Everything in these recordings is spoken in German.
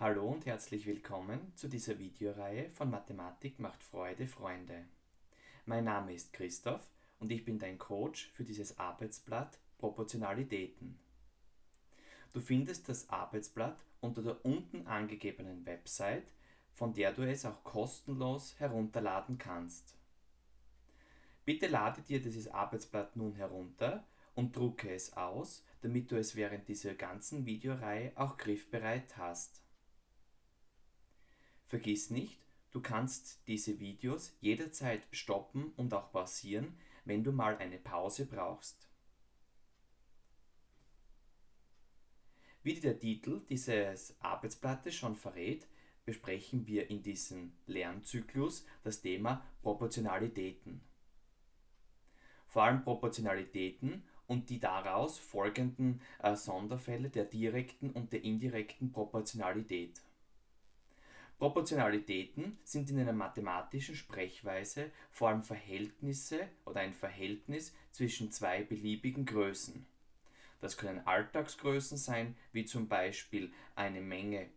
Hallo und herzlich willkommen zu dieser Videoreihe von Mathematik macht Freude, Freunde. Mein Name ist Christoph und ich bin dein Coach für dieses Arbeitsblatt Proportionalitäten. Du findest das Arbeitsblatt unter der unten angegebenen Website, von der du es auch kostenlos herunterladen kannst. Bitte lade dir dieses Arbeitsblatt nun herunter und drucke es aus, damit du es während dieser ganzen Videoreihe auch griffbereit hast. Vergiss nicht, du kannst diese Videos jederzeit stoppen und auch pausieren, wenn du mal eine Pause brauchst. Wie der Titel dieses Arbeitsblattes schon verrät, besprechen wir in diesem Lernzyklus das Thema Proportionalitäten. Vor allem Proportionalitäten und die daraus folgenden äh, Sonderfälle der direkten und der indirekten Proportionalität. Proportionalitäten sind in einer mathematischen Sprechweise vor allem Verhältnisse oder ein Verhältnis zwischen zwei beliebigen Größen. Das können Alltagsgrößen sein, wie zum Beispiel eine Menge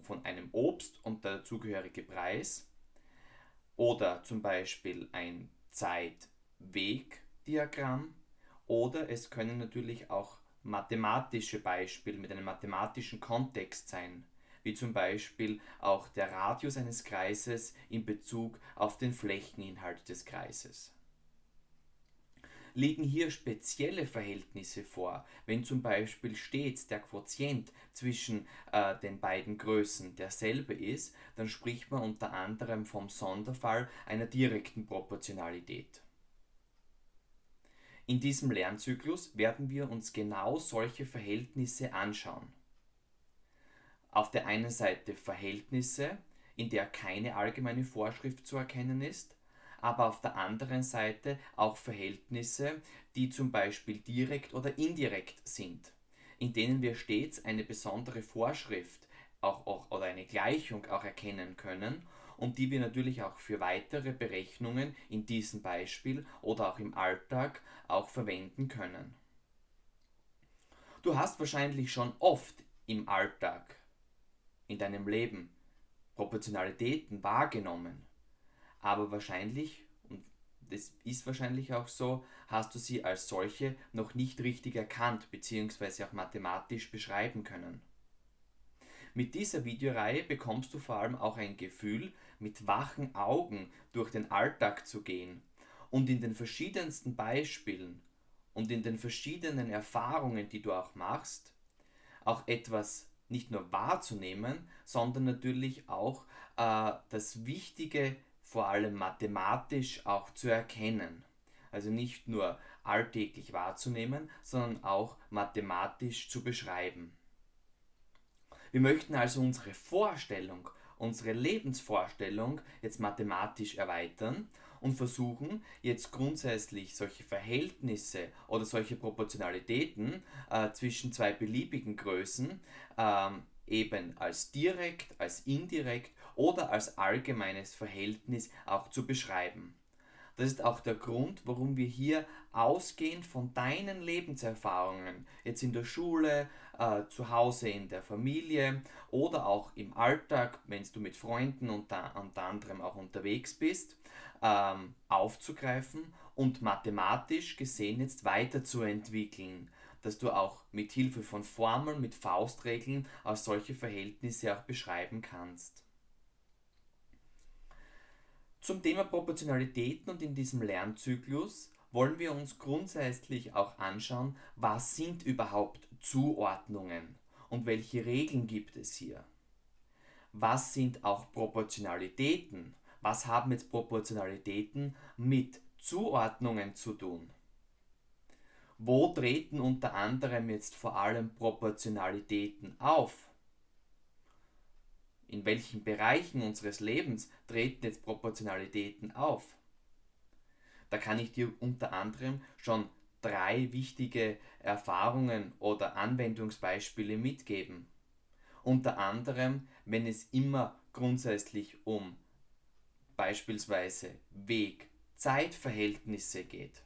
von einem Obst und der dazugehörige Preis oder zum Beispiel ein Zeit-Weg-Diagramm oder es können natürlich auch mathematische Beispiele mit einem mathematischen Kontext sein wie zum Beispiel auch der Radius eines Kreises in Bezug auf den Flächeninhalt des Kreises. Liegen hier spezielle Verhältnisse vor, wenn zum Beispiel stets der Quotient zwischen äh, den beiden Größen derselbe ist, dann spricht man unter anderem vom Sonderfall einer direkten Proportionalität. In diesem Lernzyklus werden wir uns genau solche Verhältnisse anschauen auf der einen Seite Verhältnisse, in der keine allgemeine Vorschrift zu erkennen ist, aber auf der anderen Seite auch Verhältnisse, die zum Beispiel direkt oder indirekt sind, in denen wir stets eine besondere Vorschrift auch, auch, oder eine Gleichung auch erkennen können und die wir natürlich auch für weitere Berechnungen in diesem Beispiel oder auch im Alltag auch verwenden können. Du hast wahrscheinlich schon oft im Alltag in deinem Leben Proportionalitäten wahrgenommen. Aber wahrscheinlich, und das ist wahrscheinlich auch so, hast du sie als solche noch nicht richtig erkannt bzw. auch mathematisch beschreiben können. Mit dieser Videoreihe bekommst du vor allem auch ein Gefühl, mit wachen Augen durch den Alltag zu gehen und in den verschiedensten Beispielen und in den verschiedenen Erfahrungen, die du auch machst, auch etwas nicht nur wahrzunehmen, sondern natürlich auch äh, das Wichtige vor allem mathematisch auch zu erkennen. Also nicht nur alltäglich wahrzunehmen, sondern auch mathematisch zu beschreiben. Wir möchten also unsere Vorstellung, unsere Lebensvorstellung jetzt mathematisch erweitern und versuchen jetzt grundsätzlich solche Verhältnisse oder solche Proportionalitäten äh, zwischen zwei beliebigen Größen ähm, eben als direkt, als indirekt oder als allgemeines Verhältnis auch zu beschreiben. Das ist auch der Grund, warum wir hier ausgehend von deinen Lebenserfahrungen, jetzt in der Schule, äh, zu Hause in der Familie oder auch im Alltag, wenn du mit Freunden unter, unter anderem auch unterwegs bist, ähm, aufzugreifen und mathematisch gesehen jetzt weiterzuentwickeln, dass du auch mit Hilfe von Formeln, mit Faustregeln auch solche Verhältnisse auch beschreiben kannst. Zum Thema Proportionalitäten und in diesem Lernzyklus wollen wir uns grundsätzlich auch anschauen, was sind überhaupt Zuordnungen und welche Regeln gibt es hier. Was sind auch Proportionalitäten was haben jetzt Proportionalitäten mit Zuordnungen zu tun? Wo treten unter anderem jetzt vor allem Proportionalitäten auf? In welchen Bereichen unseres Lebens treten jetzt Proportionalitäten auf? Da kann ich dir unter anderem schon drei wichtige Erfahrungen oder Anwendungsbeispiele mitgeben. Unter anderem, wenn es immer grundsätzlich um beispielsweise Weg-Zeitverhältnisse geht.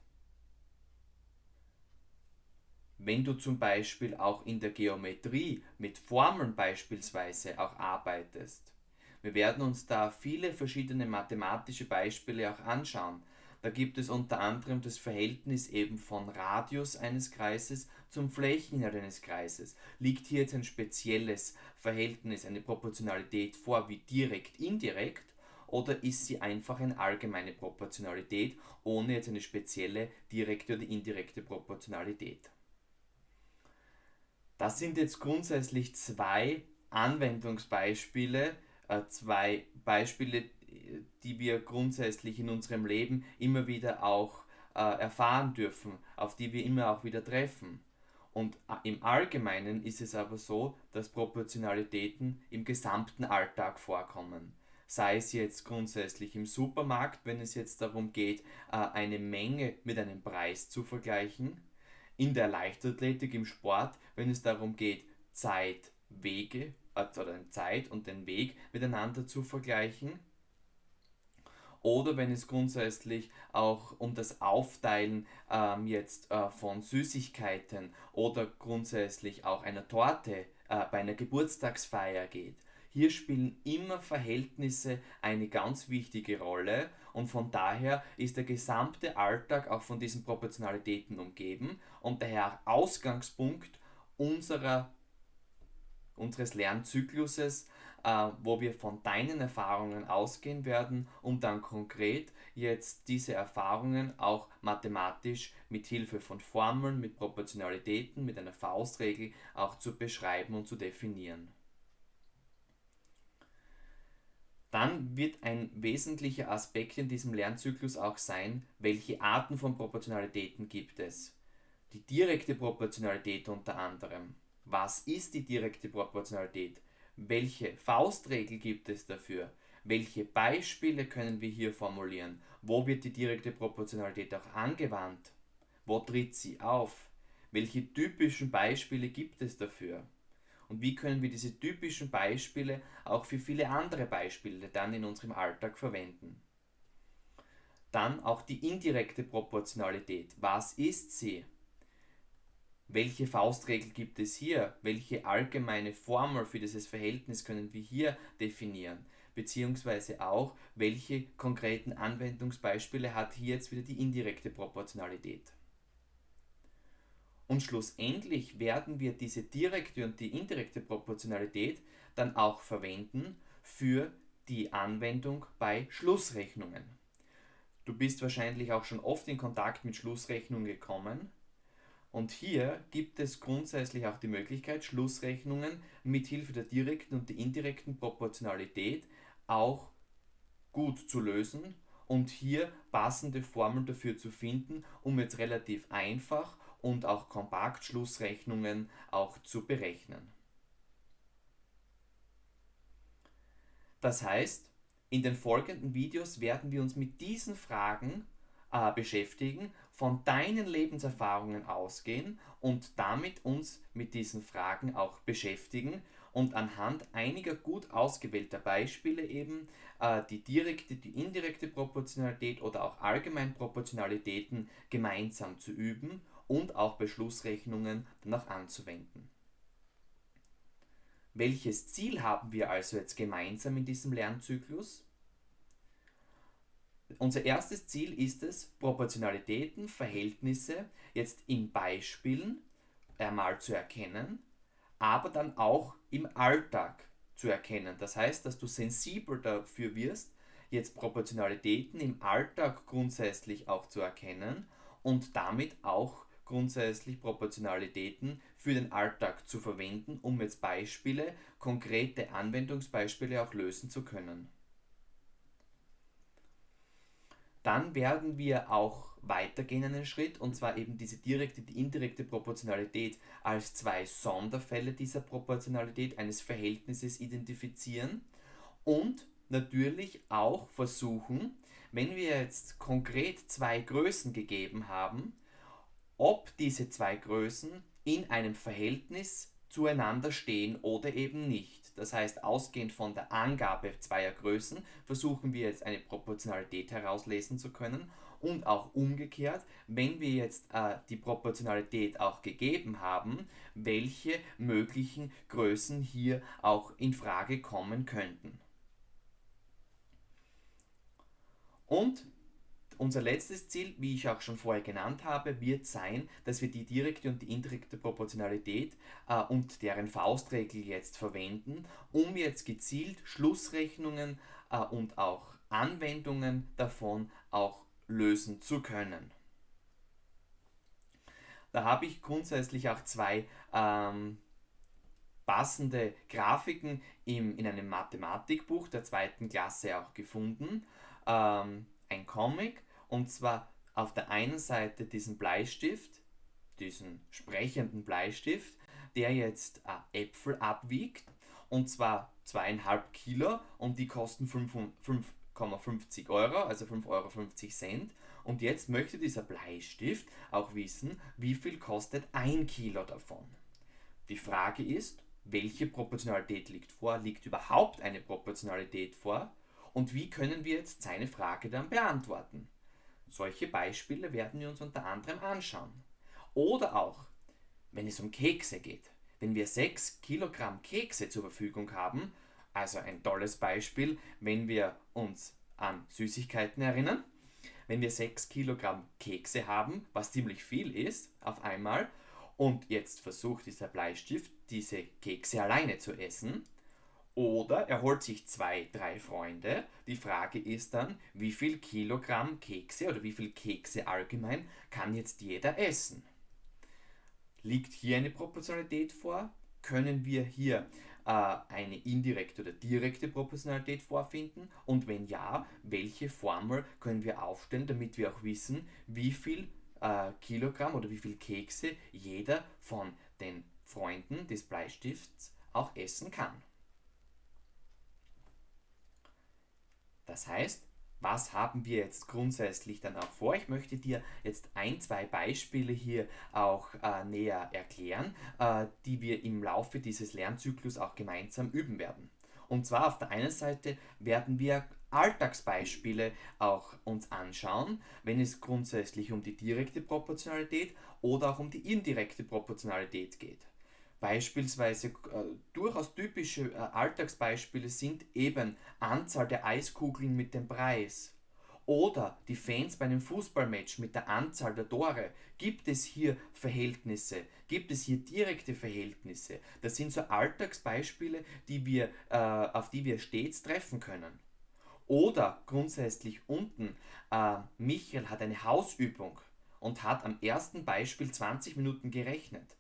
wenn du zum Beispiel auch in der Geometrie mit Formeln beispielsweise auch arbeitest. Wir werden uns da viele verschiedene mathematische Beispiele auch anschauen. Da gibt es unter anderem das Verhältnis eben von Radius eines Kreises zum Flächeninhalt eines Kreises. Liegt hier jetzt ein spezielles Verhältnis, eine Proportionalität vor wie direkt, indirekt oder ist sie einfach eine allgemeine Proportionalität ohne jetzt eine spezielle direkte oder indirekte Proportionalität? Das sind jetzt grundsätzlich zwei Anwendungsbeispiele, äh, zwei Beispiele, die wir grundsätzlich in unserem Leben immer wieder auch äh, erfahren dürfen, auf die wir immer auch wieder treffen. Und äh, im Allgemeinen ist es aber so, dass Proportionalitäten im gesamten Alltag vorkommen. Sei es jetzt grundsätzlich im Supermarkt, wenn es jetzt darum geht, eine Menge mit einem Preis zu vergleichen, in der Leichtathletik, im Sport, wenn es darum geht, Zeit, Wege oder Zeit und den Weg miteinander zu vergleichen. Oder wenn es grundsätzlich auch um das Aufteilen ähm, jetzt äh, von Süßigkeiten oder grundsätzlich auch einer Torte äh, bei einer Geburtstagsfeier geht. Hier spielen immer Verhältnisse eine ganz wichtige Rolle und von daher ist der gesamte Alltag auch von diesen Proportionalitäten umgeben und daher Ausgangspunkt unserer, unseres Lernzykluses, äh, wo wir von deinen Erfahrungen ausgehen werden, um dann konkret jetzt diese Erfahrungen auch mathematisch mit Hilfe von Formeln, mit Proportionalitäten, mit einer Faustregel auch zu beschreiben und zu definieren. Dann wird ein wesentlicher Aspekt in diesem Lernzyklus auch sein, welche Arten von Proportionalitäten gibt es. Die direkte Proportionalität unter anderem. Was ist die direkte Proportionalität? Welche Faustregel gibt es dafür? Welche Beispiele können wir hier formulieren? Wo wird die direkte Proportionalität auch angewandt? Wo tritt sie auf? Welche typischen Beispiele gibt es dafür? Und wie können wir diese typischen Beispiele auch für viele andere Beispiele dann in unserem Alltag verwenden? Dann auch die indirekte Proportionalität. Was ist sie? Welche Faustregel gibt es hier? Welche allgemeine Formel für dieses Verhältnis können wir hier definieren? Beziehungsweise auch, welche konkreten Anwendungsbeispiele hat hier jetzt wieder die indirekte Proportionalität? Und schlussendlich werden wir diese direkte und die indirekte Proportionalität dann auch verwenden für die Anwendung bei Schlussrechnungen. Du bist wahrscheinlich auch schon oft in Kontakt mit Schlussrechnungen gekommen. Und hier gibt es grundsätzlich auch die Möglichkeit, Schlussrechnungen mit Hilfe der direkten und der indirekten Proportionalität auch gut zu lösen und hier passende Formeln dafür zu finden, um jetzt relativ einfach und auch Kompaktschlussrechnungen auch zu berechnen. Das heißt, in den folgenden Videos werden wir uns mit diesen Fragen äh, beschäftigen, von deinen Lebenserfahrungen ausgehen und damit uns mit diesen Fragen auch beschäftigen und anhand einiger gut ausgewählter Beispiele eben äh, die direkte, die indirekte Proportionalität oder auch allgemein Proportionalitäten gemeinsam zu üben und auch bei Schlussrechnungen dann auch anzuwenden. Welches Ziel haben wir also jetzt gemeinsam in diesem Lernzyklus? Unser erstes Ziel ist es, Proportionalitäten, Verhältnisse jetzt in Beispielen einmal zu erkennen, aber dann auch im Alltag zu erkennen. Das heißt, dass du sensibel dafür wirst, jetzt Proportionalitäten im Alltag grundsätzlich auch zu erkennen und damit auch grundsätzlich Proportionalitäten für den Alltag zu verwenden, um jetzt Beispiele, konkrete Anwendungsbeispiele auch lösen zu können. Dann werden wir auch weitergehen einen Schritt und zwar eben diese direkte, die indirekte Proportionalität als zwei Sonderfälle dieser Proportionalität eines Verhältnisses identifizieren und natürlich auch versuchen, wenn wir jetzt konkret zwei Größen gegeben haben, ob diese zwei Größen in einem Verhältnis zueinander stehen oder eben nicht. Das heißt, ausgehend von der Angabe zweier Größen versuchen wir jetzt eine Proportionalität herauslesen zu können Und auch umgekehrt, wenn wir jetzt äh, die Proportionalität auch gegeben haben, welche möglichen Größen hier auch in Frage kommen könnten. Und unser letztes Ziel, wie ich auch schon vorher genannt habe, wird sein, dass wir die direkte und die indirekte Proportionalität äh, und deren Faustregel jetzt verwenden, um jetzt gezielt Schlussrechnungen äh, und auch Anwendungen davon auch lösen zu können. Da habe ich grundsätzlich auch zwei ähm, passende Grafiken im, in einem Mathematikbuch der zweiten Klasse auch gefunden. Ähm, ein Comic und zwar auf der einen Seite diesen Bleistift, diesen sprechenden Bleistift, der jetzt äh, Äpfel abwiegt und zwar zweieinhalb Kilo und die kosten 5,50 Euro, also 5,50 Euro. Und jetzt möchte dieser Bleistift auch wissen, wie viel kostet ein Kilo davon. Die Frage ist, welche Proportionalität liegt vor? Liegt überhaupt eine Proportionalität vor? Und wie können wir jetzt seine Frage dann beantworten? Solche Beispiele werden wir uns unter anderem anschauen. Oder auch, wenn es um Kekse geht. Wenn wir 6 Kilogramm Kekse zur Verfügung haben, also ein tolles Beispiel, wenn wir uns an Süßigkeiten erinnern, wenn wir 6 Kilogramm Kekse haben, was ziemlich viel ist auf einmal, und jetzt versucht dieser Bleistift, diese Kekse alleine zu essen, oder er holt sich zwei, drei Freunde. Die Frage ist dann, wie viel Kilogramm Kekse oder wie viel Kekse allgemein kann jetzt jeder essen? Liegt hier eine Proportionalität vor? Können wir hier äh, eine indirekte oder direkte Proportionalität vorfinden? Und wenn ja, welche Formel können wir aufstellen, damit wir auch wissen, wie viel äh, Kilogramm oder wie viel Kekse jeder von den Freunden des Bleistifts auch essen kann? Das heißt, was haben wir jetzt grundsätzlich dann auch vor? Ich möchte dir jetzt ein, zwei Beispiele hier auch äh, näher erklären, äh, die wir im Laufe dieses Lernzyklus auch gemeinsam üben werden. Und zwar auf der einen Seite werden wir Alltagsbeispiele auch uns anschauen, wenn es grundsätzlich um die direkte Proportionalität oder auch um die indirekte Proportionalität geht. Beispielsweise äh, durchaus typische äh, Alltagsbeispiele sind eben Anzahl der Eiskugeln mit dem Preis oder die Fans bei einem Fußballmatch mit der Anzahl der Tore. Gibt es hier Verhältnisse? Gibt es hier direkte Verhältnisse? Das sind so Alltagsbeispiele, die wir, äh, auf die wir stets treffen können. Oder grundsätzlich unten, äh, Michael hat eine Hausübung und hat am ersten Beispiel 20 Minuten gerechnet.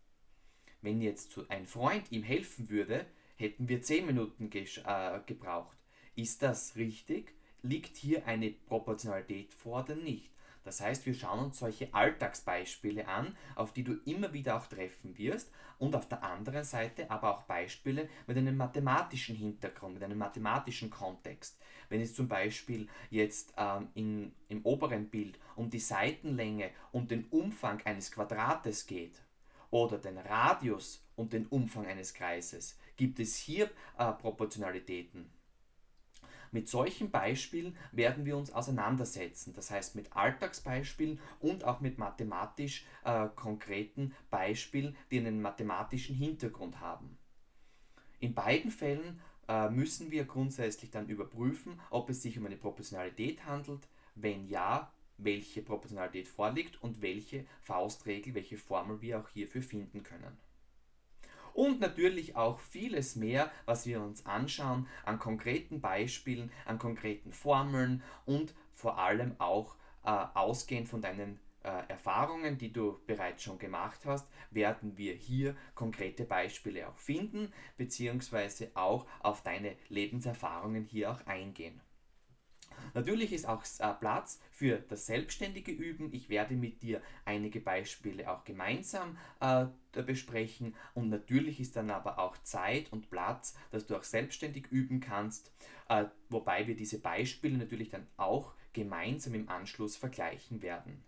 Wenn jetzt ein Freund ihm helfen würde, hätten wir 10 Minuten äh, gebraucht. Ist das richtig? Liegt hier eine Proportionalität vor oder nicht? Das heißt, wir schauen uns solche Alltagsbeispiele an, auf die du immer wieder auch treffen wirst und auf der anderen Seite aber auch Beispiele mit einem mathematischen Hintergrund, mit einem mathematischen Kontext. Wenn es zum Beispiel jetzt ähm, in, im oberen Bild um die Seitenlänge und den Umfang eines Quadrates geht, oder den Radius und den Umfang eines Kreises, gibt es hier äh, Proportionalitäten. Mit solchen Beispielen werden wir uns auseinandersetzen, das heißt mit Alltagsbeispielen und auch mit mathematisch äh, konkreten Beispielen, die einen mathematischen Hintergrund haben. In beiden Fällen äh, müssen wir grundsätzlich dann überprüfen, ob es sich um eine Proportionalität handelt. Wenn ja, welche Proportionalität vorliegt und welche Faustregel, welche Formel wir auch hierfür finden können. Und natürlich auch vieles mehr, was wir uns anschauen an konkreten Beispielen, an konkreten Formeln und vor allem auch äh, ausgehend von deinen äh, Erfahrungen, die du bereits schon gemacht hast, werden wir hier konkrete Beispiele auch finden, beziehungsweise auch auf deine Lebenserfahrungen hier auch eingehen. Natürlich ist auch äh, Platz für das selbstständige Üben. Ich werde mit dir einige Beispiele auch gemeinsam äh, besprechen und natürlich ist dann aber auch Zeit und Platz, dass du auch selbstständig üben kannst, äh, wobei wir diese Beispiele natürlich dann auch gemeinsam im Anschluss vergleichen werden.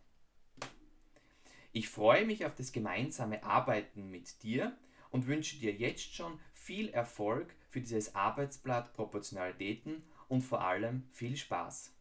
Ich freue mich auf das gemeinsame Arbeiten mit dir und wünsche dir jetzt schon viel Erfolg für dieses Arbeitsblatt Proportionalitäten und vor allem viel Spaß.